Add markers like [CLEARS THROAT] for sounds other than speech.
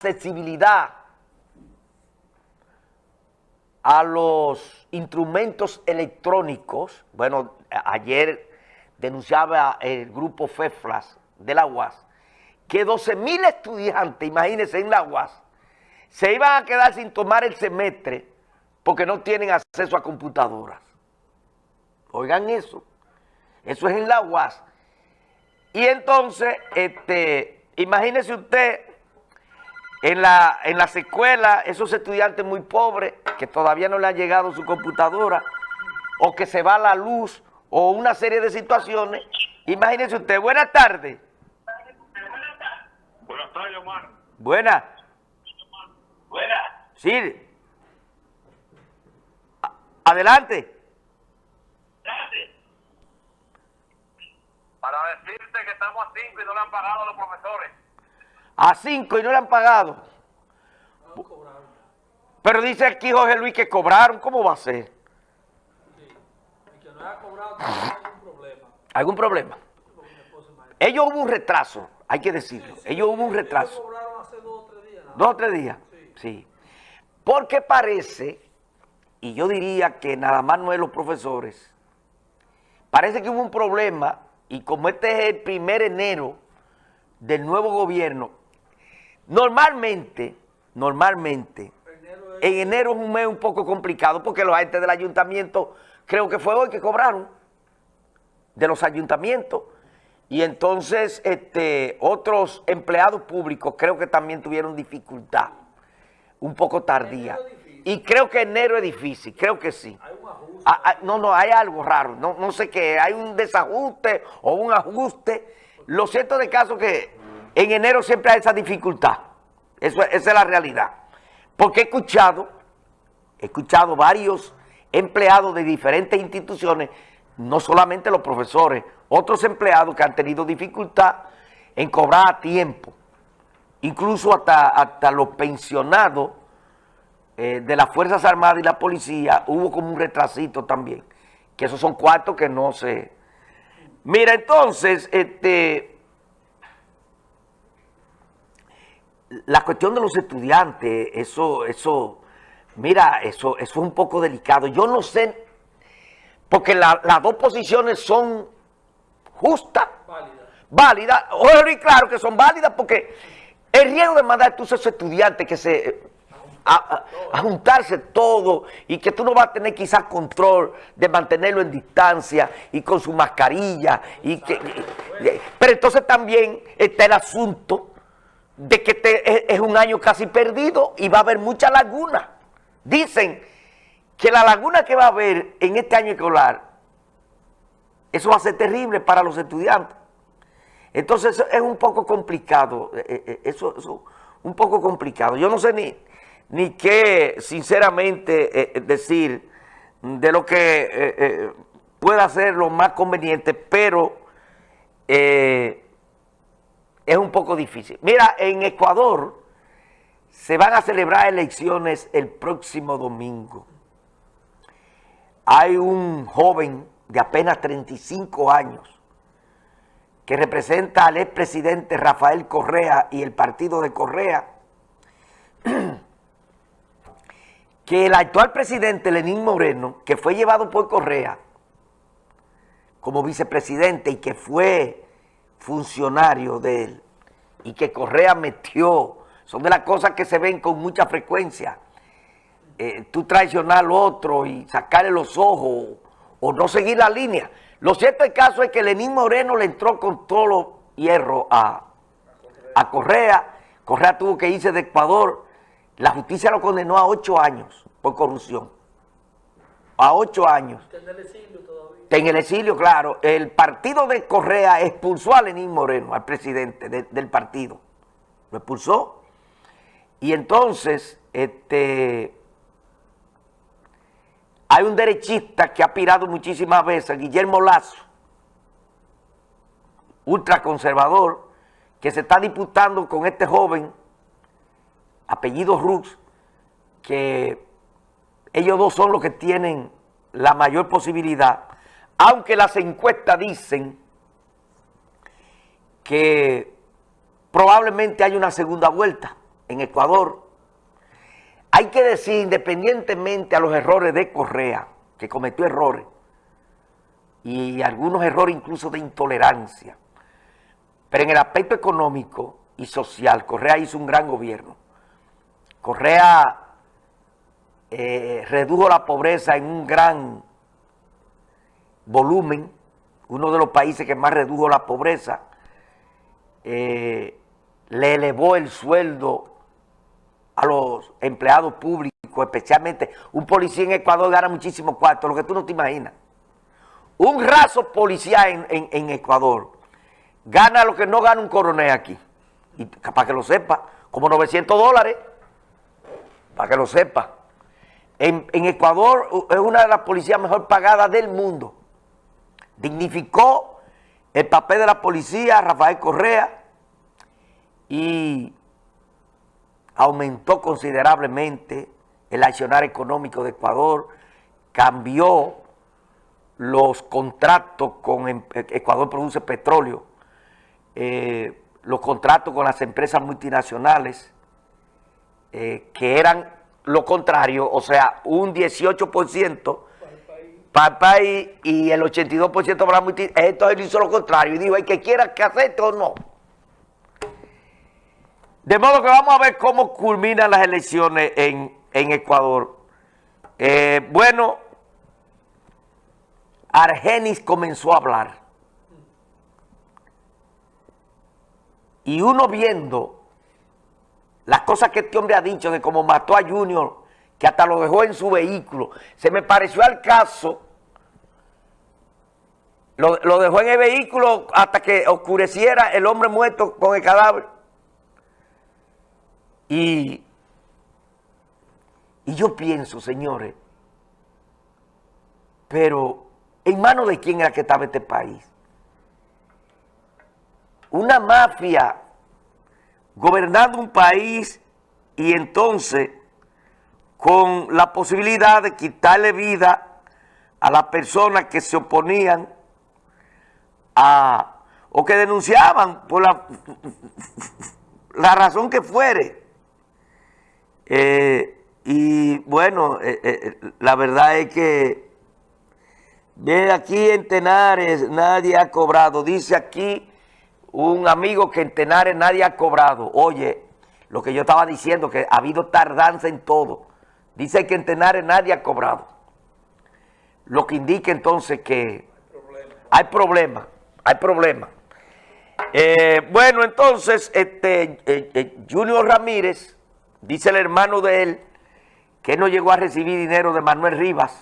accesibilidad a los instrumentos electrónicos, bueno, ayer denunciaba el grupo FEFLAS de la UAS, que 12 mil estudiantes, imagínense, en la UAS, se iban a quedar sin tomar el semestre porque no tienen acceso a computadoras. Oigan eso, eso es en la UAS. Y entonces, este, imagínese usted en, la, en las escuelas, esos estudiantes muy pobres que todavía no le ha llegado su computadora o que se va la luz o una serie de situaciones. Imagínese usted, buenas tardes. Buenas tardes, Omar. Buenas. Buenas. Sí. Adelante. Para decirte que estamos a 5 y no le han pagado a los profesores. A cinco y no le han pagado. Pero dice aquí Jorge Luis que cobraron. ¿Cómo va a ser? El que no haya cobrado algún problema. Ellos hubo un retraso, hay que decirlo. Ellos hubo un Ellos retraso. cobraron hace dos o tres días. nada ¿Dos o tres días? Sí. Porque parece, y yo diría que nada más no es los profesores, parece que hubo un problema, y como este es el primer enero del nuevo gobierno, normalmente, normalmente, en enero es un mes un poco complicado porque los agentes del ayuntamiento, creo que fue hoy que cobraron, de los ayuntamientos. Y entonces este, otros empleados públicos creo que también tuvieron dificultad, un poco tardía. Y creo que enero es difícil, creo que sí. Hay un ajuste. Ah, ah, no, no, hay algo raro, no, no sé qué, hay un desajuste o un ajuste. Lo cierto de caso que en enero siempre hay esa dificultad, Eso, es- esa es la realidad. Porque he escuchado, he escuchado varios empleados de diferentes instituciones, no solamente los profesores, otros empleados que han tenido dificultad en cobrar a tiempo, incluso hasta, hasta los pensionados eh, de las Fuerzas Armadas y la policía hubo como un retrasito también, que esos son cuartos que no se... Mira, entonces, este, la cuestión de los estudiantes, eso, eso, mira, eso, eso es un poco delicado. Yo no sé, porque la- las dos posiciones son justas, Válida. válidas, oye, y claro que son válidas porque el riesgo de mandar a tus esos estudiantes que se a, a- a juntarse todo y que tú no vas a tener quizás control de mantenerlo en distancia y con su mascarilla y que y- pero entonces también está el asunto de que este es, es un año casi perdido y va a haber mucha laguna. Dicen que la laguna que va a haber en este año escolar eso va a ser terrible para los estudiantes. Entonces es un poco complicado, eh, eh, eh, eso es un poco complicado. Yo no sé ni, ni qué, sinceramente, decir de lo que pueda ser lo más conveniente, pero es un poco difícil. Mira, en Ecuador se van a celebrar elecciones el próximo domingo hay un joven de apenas 35 años que representa al expresidente Rafael Correa y el partido de Correa, [CLEARS THROAT] que el actual presidente Lenín Moreno, que fue llevado por Correa como vicepresidente y que fue funcionario de él, y que Correa metió, son de las cosas que se ven con mucha frecuencia, eh, tú traicionar al otro y sacarle los ojos o no seguir la línea. Lo cierto del caso es que Lenín Moreno le entró con todo los hierro a, a Correa. Correa tuvo que irse de Ecuador. La justicia lo condenó a ocho años por corrupción. A ocho años. En el exilio claro. El partido de Correa expulsó a Lenín Moreno, al presidente de- del partido. Lo expulsó. Y entonces, este, hay un derechista que ha pirado muchísimas veces, Guillermo Lazo, ultraconservador, que se está disputando con este joven, apellido Rux, que ellos dos son los que tienen la mayor posibilidad, aunque las encuestas dicen que probablemente hay una segunda vuelta. en Ecuador, hay que decir, independientemente a los errores de Correa, que cometió errores, y algunos errores incluso de intolerancia, pero en el aspecto económico y social, Correa hizo un gran gobierno. Correa eh, redujo la pobreza en un gran volumen, uno de los países que más redujo la pobreza, eh, le elevó el sueldo a los empleados públicos, especialmente un policía en Ecuador gana muchísimo cuarto, lo que tú no te imaginas. Un raso policía en, en Ecuador gana lo que no gana un coronel aquí. Y para que lo sepa, como 900 dólares, para que lo sepa. En, en, Ecuador es una de las policías mejor pagadas del mundo. Dignificó el papel de la policía, Rafael Correa, y aumentó considerablemente el accionar económico de Ecuador, cambió los contratos con em, Ecuador produce petróleo, eh, los contratos con las empresas multinacionales, eh, que eran lo contrario, o sea, un 18% el país y el 82% para la multinacional. Entonces él hizo lo contrario y dijo, hay que quiera que acepte o no. De modo que vamos a ver cómo culminan las elecciones en, Ecuador. Eh, bueno, Argenis comenzó a hablar. Y uno viendo las cosas que este hombre ha dicho de cómo mató a Junior, que hasta lo dejó en su vehículo, se me pareció al caso, lo, lo dejó en el vehículo hasta que oscureciera el hombre muerto con el cadáver. Y, y yo pienso, señores, pero ¿en manos de quién era que estaba este país? Una mafia gobernando un país y entonces con la posibilidad de quitarle vida a las personas que se oponían a, o que denunciaban por la, [LAUGHS] la razón que fuere eh, y bueno, eh, eh, la verdad es que ve aquí en Tenares nadie ha cobrado. Dice aquí un amigo que en Tenares nadie ha cobrado. Oye, lo que yo estaba diciendo, que ha habido tardanza en todo. Dice que en Tenares nadie ha cobrado. Lo que indica entonces que hay problema, hay problema. bueno, entonces, este Junior Ramírez Dice el hermano de él que no llegó a recibir dinero de Manuel Rivas